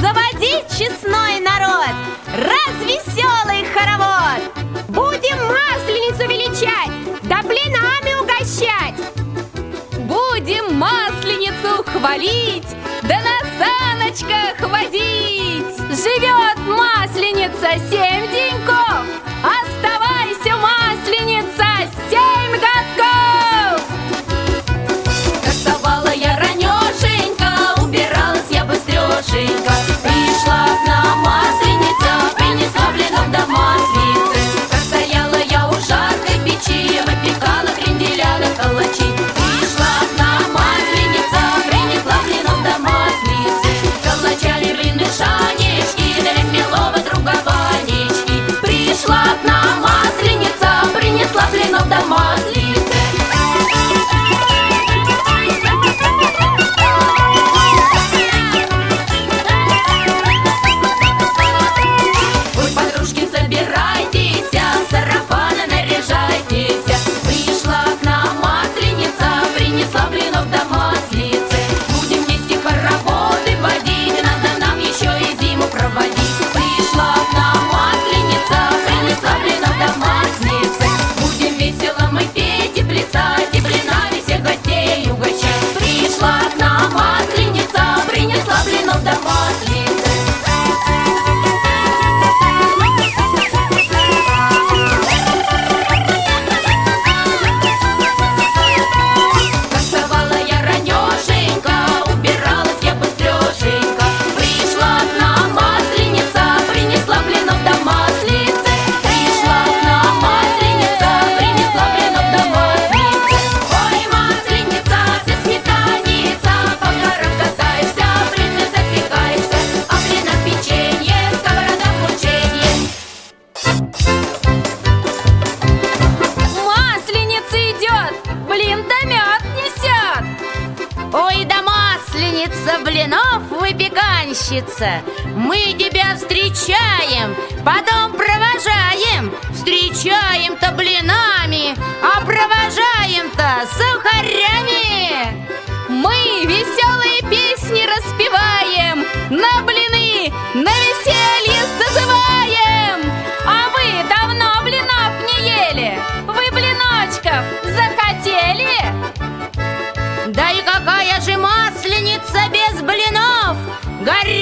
Заводи, честной народ, развеселый хоровод! Будем масленицу величать, да блинами угощать! Будем масленицу хвалить, да на саночках возить! Живет масленица семь деньков! Блинов, выпеганщица, мы тебя встречаем, потом провожаем, встречаем-то, блин. Гарри.